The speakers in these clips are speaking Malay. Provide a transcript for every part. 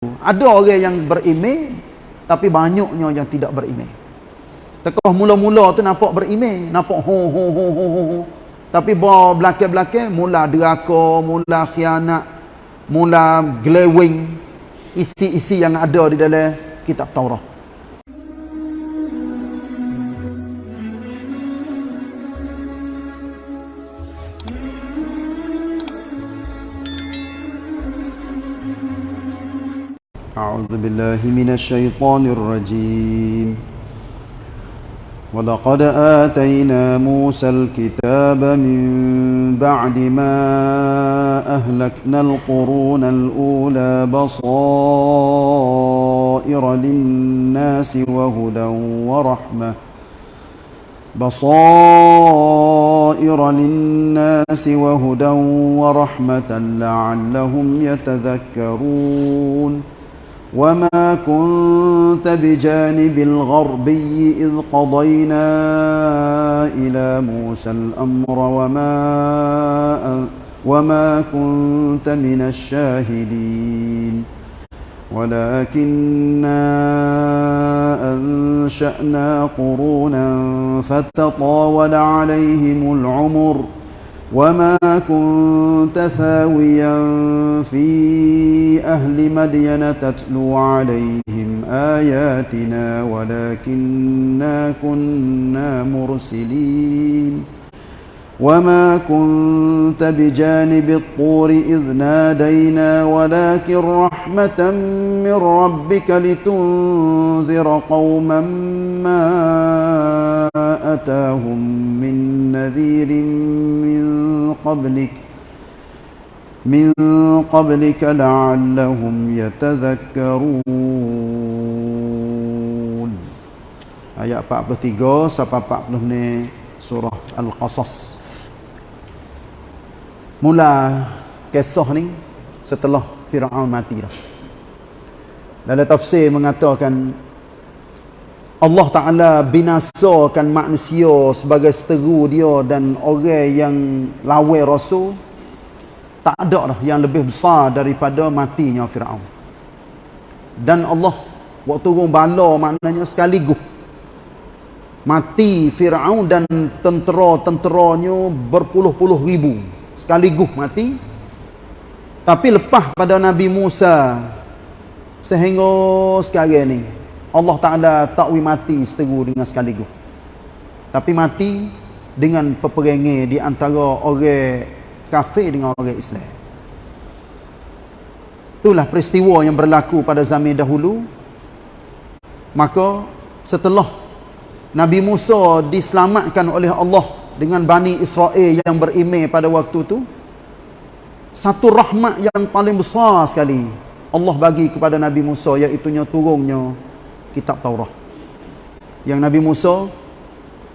Ada orang yang berimej tapi banyaknya yang tidak berimej. Tekoh mula-mula tu nampak berimej, nampak ho ho ho ho ho. Tapi bawa belakang-belakang mula deraka, mula khianat, mula glewing isi-isi yang ada di dalam kitab Taurat. أعوذ بالله من الشيطان الرجيم. ولقد آتينا موسى الكتاب من بعد ما أهلكنا القرون الأولى بصائر للناس وهدى ورحمة. بصائر للناس وهدى ورحمة لعلهم يتذكرون. وما كنت بجانب الغربي إذ قضينا إلى موسى الأمر وما, وما كنت من الشاهدين ولكننا أنشأنا قرونا فتطاول عليهم العمر ۖ وما كنت ثاويا في أهل مدين تتلو عليهم آياتنا ولكننا كنا مرسلين وما كنت بجانب الطور إذ نادينا ولكن رحمة من ربك لتنذر قوما ما أتاهم من نذير من قبلك من قبلك لعلهم يتذكرون. ayat 43 sampai 40 ni surah Al-Qasas. Mula kisah ni setelah Fir'aun mati dah. Dalam tafsir mengatakan Allah Ta'ala binasakan manusia sebagai seteru dia dan orang yang lawai rasul tak ada dah yang lebih besar daripada matinya Fir'aun. Dan Allah waktu turun bala maknanya sekaligus mati Fir'aun dan tentera-tenteranya berpuluh-puluh ribu sekaligus mati. Tapi lepas pada Nabi Musa sehingga sekarang ni Allah Ta'ala takwi mati seteru dengan sekaligus. Tapi mati dengan peperangan di antara orang kafir dengan orang Islam. Itulah peristiwa yang berlaku pada zaman dahulu. Maka setelah Nabi Musa diselamatkan oleh Allah dengan Bani Israel yang berimeh pada waktu itu satu rahmat yang paling besar sekali Allah bagi kepada Nabi Musa iaitunya turunnya kitab Taurat. Yang Nabi Musa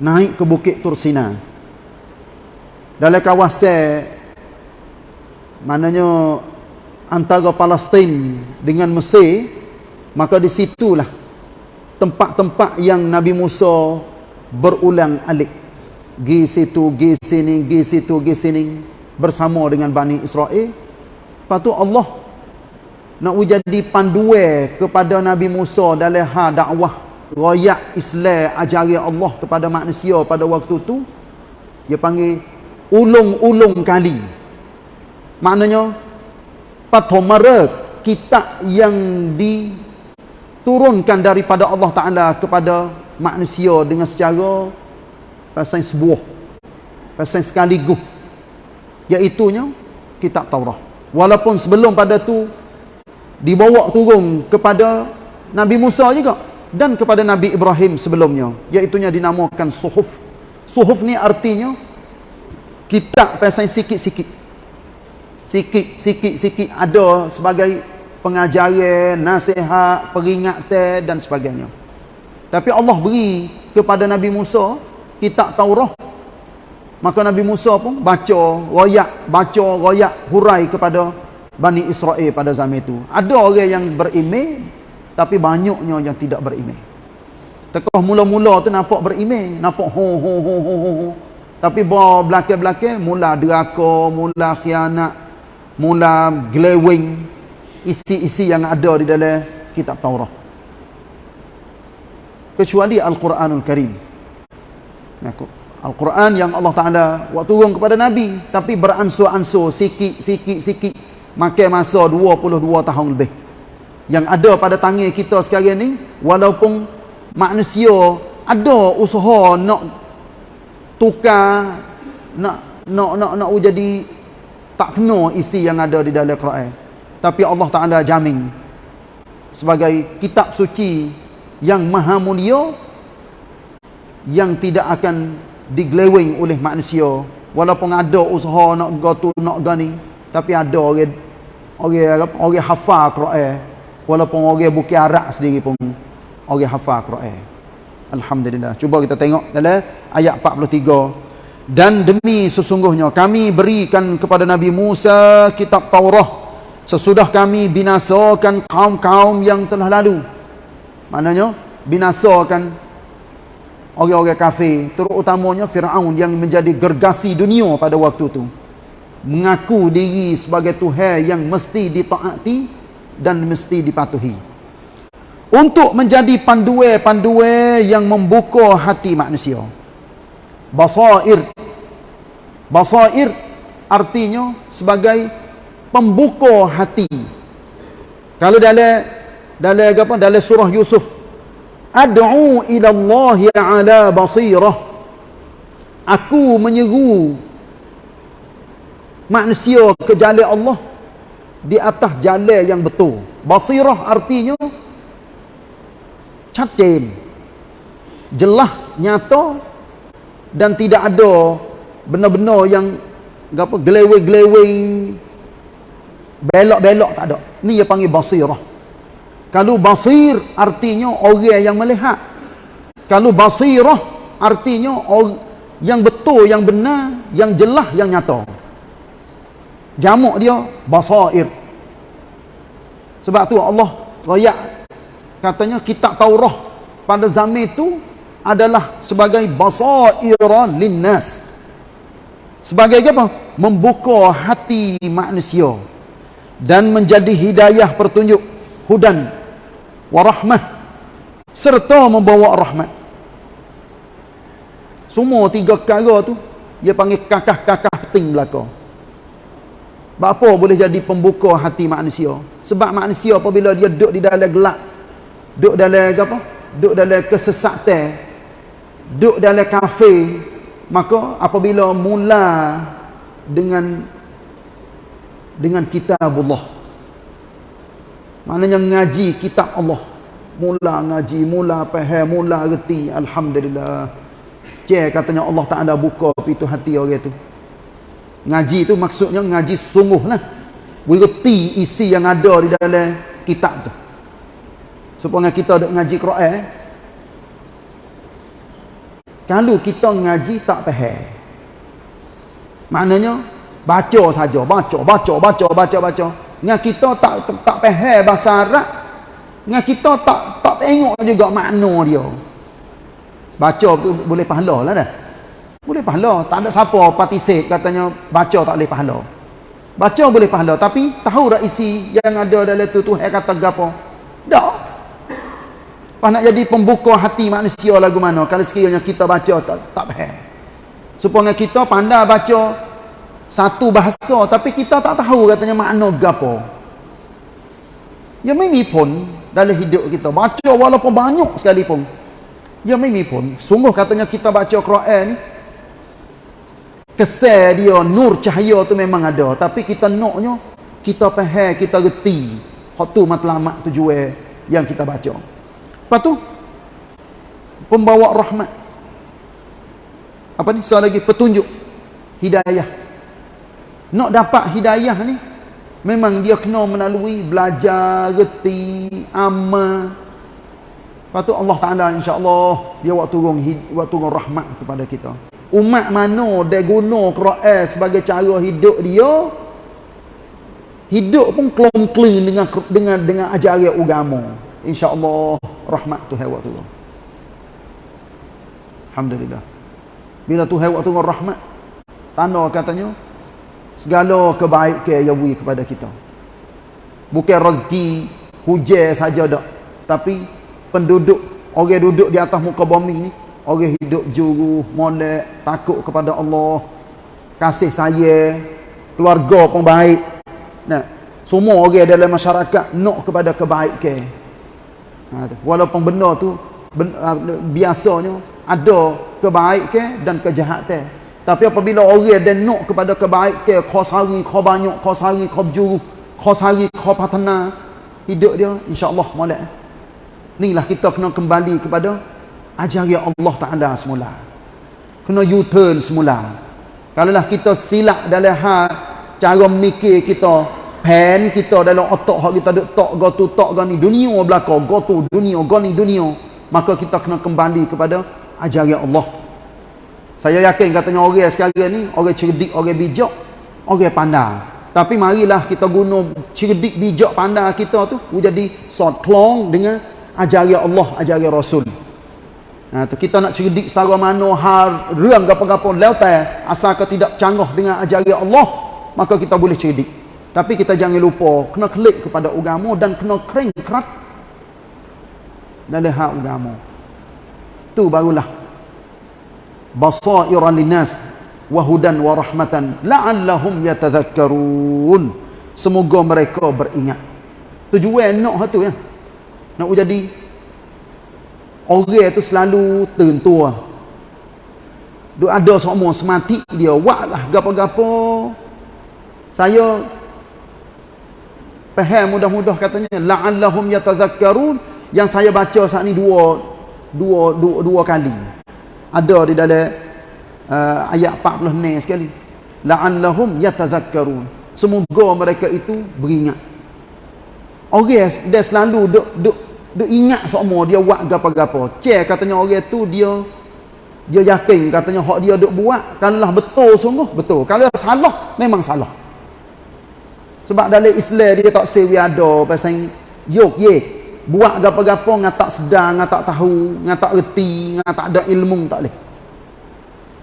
naik ke bukit Tursina. Dalam kawasan maknanya antara Palestin dengan Mesir maka di situlah tempat-tempat yang Nabi Musa berulang alik gi situ, gi sini, gi situ, gi sini bersama dengan Bani Israel. Lepas tu Allah nak jadi panduan kepada Nabi Musa dalam hal dakwah royak Islam ajari Allah kepada manusia pada waktu tu dia panggil ulung-ulung kali. Maknanya patomara kitab yang diturunkan daripada Allah Taala kepada manusia dengan secara pasal sebuah. Pasal sekaligus. Iaitunya kitab Taurat. Walaupun sebelum pada tu dibawa turun kepada Nabi Musa juga dan kepada Nabi Ibrahim sebelumnya. Iaitunya dinamakan suhuf. Suhuf ni artinya kitab pasal sikit-sikit. Sikit-sikit ada sebagai pengajaran nasihat peringatan dan sebagainya. Tapi Allah beri kepada Nabi Musa kitab Taurat maka Nabi Musa pun baca royak baca royak hurai kepada Bani Israel pada zaman itu ada orang yang berimej tapi banyaknya yang tidak berimej tekoh mula-mula tu nampak berimej nampak ho ho ho ho ho tapi belakang-belakang mula deraka mula khianat mula glewing isi-isi yang ada di dalam kitab Taurat. Kecuali Al-Quranul Karim. Al-Quran yang Allah Ta'ala buat turun kepada Nabi. Tapi beransur-ansur, sikit, sikit, sikit. Makan masa 22 tahun lebih. Yang ada pada tangan kita sekarang ni, walaupun manusia ada usaha nak tukar, nak nak nak nak jadi tak kena isi yang ada di dalam Quran. Tapi Allah Ta'ala jamin sebagai kitab suci yang maha mulia yang tidak akan digelewing oleh manusia. Walaupun ada usaha nak gotu nak gani tapi ada orang orang orang hafal Quran. Walaupun orang bukan Arab sendiri pun orang hafal Quran. Alhamdulillah. Cuba kita tengok dalam ayat 43 dan demi sesungguhnya kami berikan kepada Nabi Musa kitab Taurah sesudah kami binasakan kaum-kaum yang telah lalu. Maknanya binasakan orang-orang kafir terutamanya Firaun yang menjadi gergasi dunia pada waktu itu mengaku diri sebagai Tuhan yang mesti ditaati dan mesti dipatuhi. Untuk menjadi panduan-panduan yang membuka hati manusia. Basair. Basair artinya sebagai pembuka hati. Kalau dalam dalam apa dalam surah Yusuf ad'u ila Allah ala basirah. Aku menyeru manusia ke jalan Allah di atas jalan yang betul. Basirah artinya cacin jelas nyata dan tidak ada benar-benar yang apa gelewing-gelewing belok-belok tak ada. Ni dia panggil basirah kalau basir artinya orang yang melihat. Kalau basirah artinya yang betul yang benar yang jelas yang nyata. Jamak dia basair. Sebab tu Allah rakyat katanya kitab Taurah pada zaman itu adalah sebagai basairan linnas. Sebagai apa? Membuka hati manusia dan menjadi hidayah pertunjuk hudan warahmah serta membawa rahmat. Semua tiga perkara tu dia panggil kakah-kakah penting belaka. Apa boleh jadi pembuka hati manusia. Sebab manusia apabila dia duduk di dalam gelap duduk dalam apa? Duduk dalam kesesatan duduk dalam kafe maka apabila mula dengan dengan kitab Allah maknanya ngaji kitab Allah. Mula ngaji mula faham mula reti. Alhamdulillah. Cek katanya Allah tak ada buka pintu hati orang tu. Ngaji tu maksudnya ngaji sungguh lah berhenti isi yang ada di dalam kitab tu. Supaya kita duk ngaji Quran kalau kita ngaji tak faham. Maknanya baca saja, baca, baca, baca, baca, baca. Dengan kita tak tak, faham bahasa Arab, dengan kita tak tak tengok juga makna dia. Baca tu boleh pahala lah dah. Boleh pahala. Tak ada siapa participate katanya baca tak boleh pahala. Baca boleh pahala. Tapi tahu tak isi yang ada dalam tu Tuhan kata gapo? Tak. Apa nak jadi pembuka hati manusia lagu mana kalau sekiranya kita baca tak tak faham. Supaya kita pandai baca satu bahasa tapi kita tak tahu katanya makna gapo. Ya mimi pun dalam hidup kita baca walaupun banyak sekali pun. Ya mimi pun sungguh katanya kita baca Quran ni kesan dia nur cahaya tu memang ada tapi kita naknya kita faham kita reti hak tu matlamat tujuan yang kita baca. Lepas tu pembawa rahmat. Apa ni? Soal lagi petunjuk hidayah. Nak dapat hidayah ni memang dia kena melalui belajar, reti, amal. Lepas tu Allah Taala insya-Allah dia waktu turun waktu turun rahmat kepada kita. Umat mana dia guna Quran sebagai cara hidup dia hidup pun kelong-keling dengan dengan dengan ajaran agama. Insya-Allah rahmat Tuhan waktu tu. Alhamdulillah. Bila Tuhan waktu tu rahmat, tanda katanya segala kebaikan yang beri kepada kita. bukan rezeki hujan saja dak tapi penduduk orang duduk di atas muka bumi ni orang hidup juru molek takut kepada Allah kasih saya keluarga pun baik. Nah semua orang dalam masyarakat nak kepada kebaikan. Ha, walaupun benda tu ben, uh, biasanya ada kebaikan dan kejahatan tapi apabila orang dia nak kepada kebaikan kau sehari kau banyak kau sehari kau berjuru kau sehari kau patana hidup dia insyaAllah molek. Inilah kita kena kembali kepada ajaran Allah Ta'ala semula. Kena U-turn semula. Kalaulah kita silap dalam hal cara mikir kita pen kita dalam otak hak kita duk tok go tu tok go ni dunia belaka go tu dunia go ni dunia maka kita kena kembali kepada ajaran Allah saya yakin katanya orang sekarang ni orang cerdik orang bijak orang pandai. Tapi marilah kita guna cerdik bijak pandai kita tu jadi sort klong dengan ajaran Allah ajaran Rasul. Ha, tu kita nak cerdik setara mana hal reang gapo-gapo lautai asal ke tidak canggah dengan ajaran Allah maka kita boleh cerdik. Tapi kita jangan lupa kena klik kepada agama dan kena kering kerat dalam hak agama. Tu barulah basairan linnas wa hudan wa rahmatan la'allahum yatadhakkarun. Semoga mereka beringat. Tujuan nak tu ya. Nak jadi orang tu selalu tentua. Duk ada semua semati dia buatlah gapo-gapo. Saya faham mudah-mudah katanya la'allahum yatazakkarun yang saya baca saat ni dua dua dua, dua kali ada di dalam uh, ayat 40 ni sekali. La'allahum yatazakkarun. Semoga mereka itu beringat. Orang dia selalu duk duk duk ingat semua dia buat gapo-gapo cek katanya orang tu dia dia yakin katanya hak dia duk buat kalau betul sungguh betul. Kalau salah memang salah. Sebab dalam Islam dia tak sewi ada pasal yok ye buat gapo-gapo ngah tak sedang, ngah tak tahu, ngah tak reti, ngah tak ada ilmu tak leh.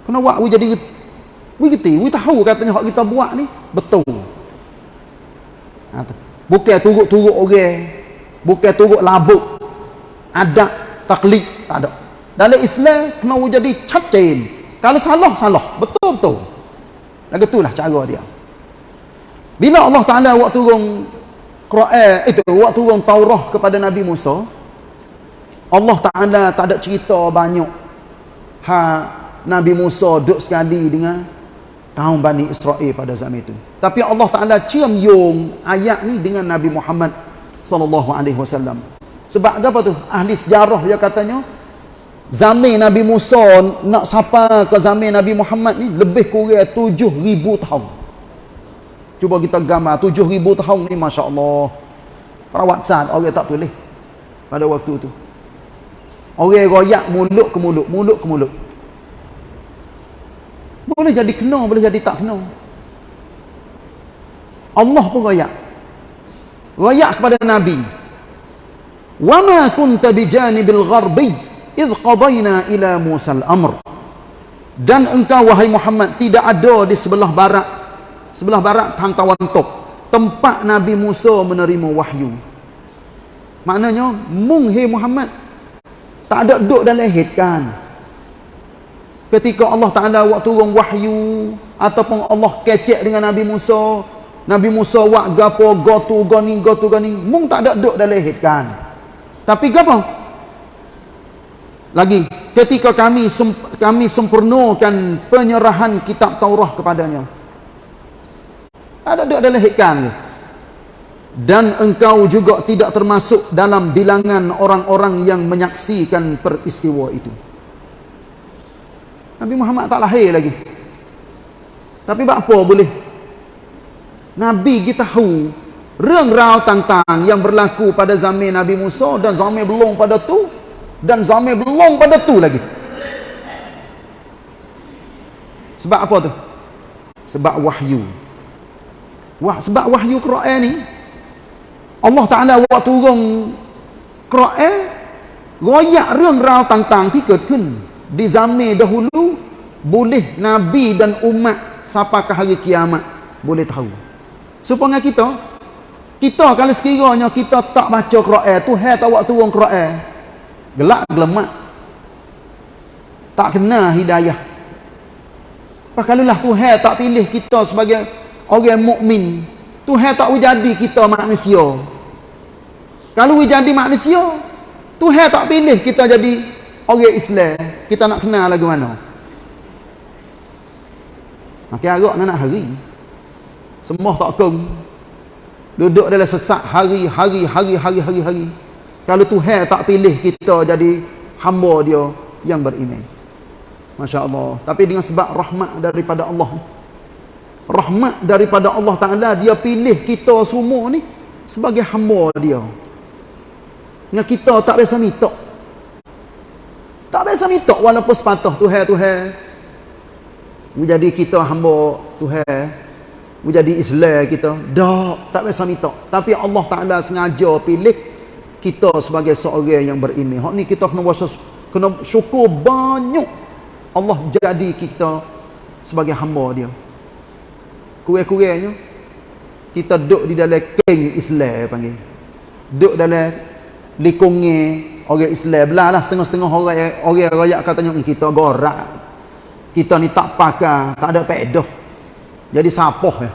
Kena buat we jadi we reti, we tahu katanya hak kita buat ni betul. Ha, tu. Bukan turut-turut orang, bukan turut labuk. Ada taklid tak ada. Dalam Islam kena jadi catin. Kalau salah salah, betul-betul. Lagu itulah cara dia. Bila Allah Taala waktu turun Quran itu waktu turun Taurah kepada Nabi Musa Allah Taala tak ada cerita banyak ha Nabi Musa duduk sekali dengan kaum Bani Israel pada zaman itu. Tapi Allah Taala cium yung ayat ni dengan Nabi Muhammad sallallahu alaihi wasallam. Sebab apa tu? Ahli sejarah dia katanya zaman Nabi Musa nak sapa ke zaman Nabi Muhammad ni lebih kurang 7000 tahun. Cuba kita gambar 7000 tahun ni masya-Allah. Perawat sad orang tak tulis pada waktu tu. Orang royak mulut ke mulut, mulut ke mulut. Boleh jadi kena, boleh jadi tak kena. Allah pun royak. Royak kepada Nabi. Wa ma kunta bijanibil gharbi idh qadayna ila Musa al-amr. Dan engkau wahai Muhammad tidak ada di sebelah barat sebelah barat pantauan tok tempat Nabi Musa menerima wahyu. Maknanya mung hey Muhammad tak ada duduk dalam hitkan ketika Allah Ta'ala waktu turun wahyu ataupun Allah kecek dengan Nabi Musa Nabi Musa wak gapo gotu goni gotu goni mung tak ada duduk dalam hitkan tapi gapo? Lagi ketika kami kami sempurnakan penyerahan kitab Taurah kepadanya ada duduk dalam hikam ni. Dan engkau juga tidak termasuk dalam bilangan orang-orang yang menyaksikan peristiwa itu. Nabi Muhammad tak lahir lagi. Tapi apa boleh? Nabi kita tahu rengrau tantang yang berlaku pada zaman Nabi Musa dan zaman belum pada tu dan zaman belum pada tu lagi. Sebab apa tu? Sebab. Wahyu. Wah, sebab wahyu Quran ni Allah Taala buat turun Quran royak reng rau tang-tang tiket kun di zaman dahulu boleh nabi dan umat sampai ke hari kiamat boleh tahu. Supaya kita kita kalau sekiranya kita tak baca Quran, Tuhan tak buat turun Quran. Gelak gelemak. Tak kena hidayah. Pakalulah Tuhan tak pilih kita sebagai orang mukmin, Tuhan tak jadi kita manusia. Kalau jadi manusia, Tuhan tak pilih kita jadi orang Islam. Kita nak kenal lagu mana? Makin agak nak hari. Semua tak kong. Duduk dalam sesak hari, hari, hari, hari, hari, hari. Kalau Tuhan tak pilih kita jadi hamba dia yang beriman. Masya Allah. Tapi dengan sebab rahmat daripada Allah. Rahmat daripada Allah Ta'ala. Dia pilih kita semua ni sebagai hamba dia. Dengan kita tak biasa minta. Tak biasa minta walaupun sepatah Tuhan, Tuhan. Menjadi kita hamba Tuhan menjadi Islam kita dak tak biasa minta tapi Allah Taala sengaja pilih kita sebagai seorang yang beriman hak ni kita kena wasa kena syukur banyak Allah jadi kita sebagai hamba dia kurang-kurangnya kita duduk di dalam keng Islam panggil duduk dalam likungnya orang Islam belah lah setengah-setengah orang orang rakyat katanya hmm, kita gorak kita ni tak pakai tak ada pedoh jadi sapoh ya.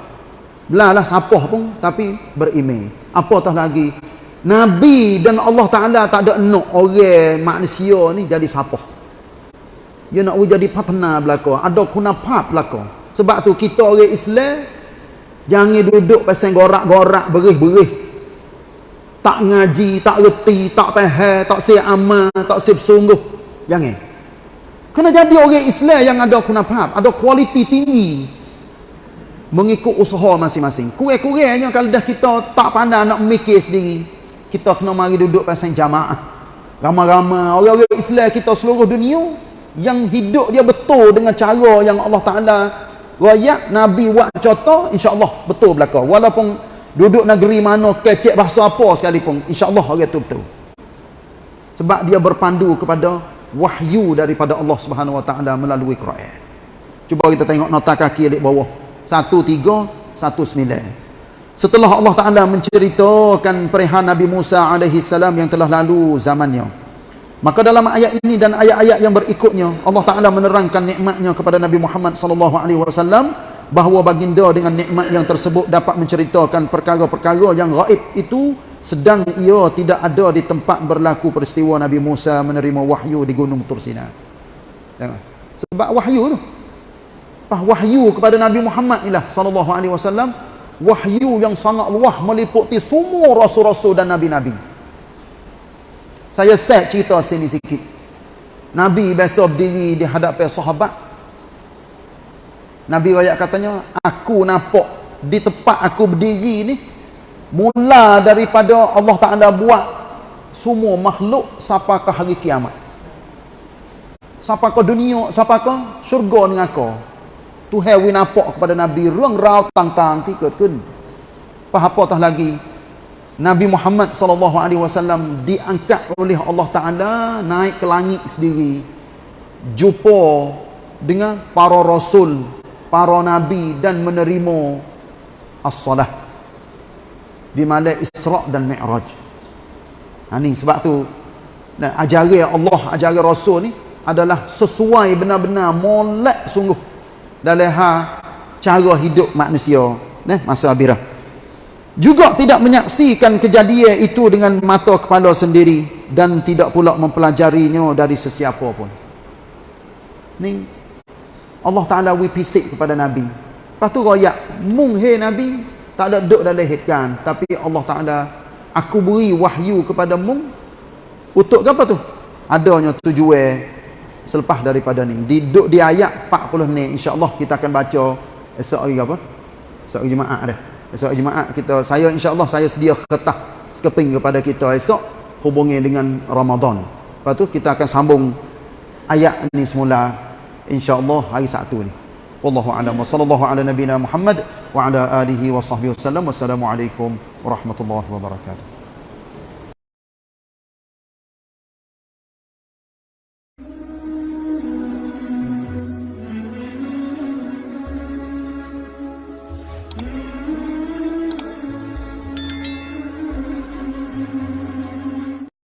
Belalah sapoh pun tapi berimej. Apatah lagi Nabi dan Allah Taala tak ada nak orang manusia ni jadi sapoh. Dia nak jadi partner belaka, ada kunafat belaka. Sebab tu kita orang Islam jangan duduk pasal gorak-gorak berih-berih. Tak ngaji, tak reti, tak faham, tak siap amal, tak siap sungguh. Jangan. Kena jadi orang Islam yang ada kunafat, ada kualiti tinggi mengikut usaha masing-masing. Kurang-kurangnya kalau dah kita tak pandai nak mikir sendiri, kita kena mari duduk pasang jamaah. Ramai-ramai orang-orang Islam kita seluruh dunia yang hidup dia betul dengan cara yang Allah Taala rakyat Nabi buat contoh insya-Allah betul belaka. Walaupun duduk negeri mana kecek bahasa apa sekalipun insya-Allah orang tu betul. Sebab dia berpandu kepada wahyu daripada Allah Subhanahu Wa Taala melalui Quran. Cuba kita tengok nota kaki di bawah satu tiga satu sembilan setelah Allah Ta'ala menceritakan perihan Nabi Musa alaihi salam yang telah lalu zamannya maka dalam ayat ini dan ayat-ayat yang berikutnya Allah Ta'ala menerangkan nikmatnya kepada Nabi Muhammad sallallahu alaihi wasallam bahawa baginda dengan nikmat yang tersebut dapat menceritakan perkara-perkara yang gaib itu sedang ia tidak ada di tempat berlaku peristiwa Nabi Musa menerima wahyu di Gunung Tursina. Sebab wahyu tu. Apa wahyu kepada Nabi Muhammad inilah sallallahu alaihi wasallam wahyu yang sangat luah meliputi semua rasul-rasul dan nabi-nabi saya set cerita sini sikit Nabi biasa berdiri di hadapan sahabat Nabi rakyat katanya aku nampak di tempat aku berdiri ni mula daripada Allah Ta'ala buat semua makhluk sampai ke hari kiamat sampai ke dunia sampai ke syurga dengan kau Tuhan win nampak kepada Nabi ruang rau tang-tang tiket kun. Apa tah lagi? Nabi Muhammad sallallahu alaihi wasallam diangkat oleh Allah Taala naik ke langit sendiri. Jumpa dengan para rasul, para nabi dan menerima as-salah di malam Isra dan Mi'raj. Ha ni sebab tu dan ajaran Allah, ajaran Rasul ni adalah sesuai benar-benar molek sungguh dalam ha cara hidup manusia nah masa abirah juga tidak menyaksikan kejadian itu dengan mata kepala sendiri dan tidak pula mempelajarinya dari sesiapa pun. Ni Allah Taala wipisik kepada nabi. Lepas tu royak mung he nabi tak ada duduk dalam hitkan tapi Allah Taala aku beri wahyu kepada mung. Untuk apa tu? Adanya tujuan selepas daripada ni. Di duduk di ayat 40 ni insyaallah kita akan baca esok hari apa? Esok Jumaat dah esok Jumaat kita saya insyaallah saya sedia ketah sekeping kepada kita esok hubungi dengan Ramadan. Lepas tu kita akan sambung ayat ni semula insyaallah hari Sabtu ni. Wallahu a'lam. Sallallahu ala nabiyyina Muhammad wa ala alihi wa sahbihi wasallam wassalamu alaikum warahmatullahi wabarakatuh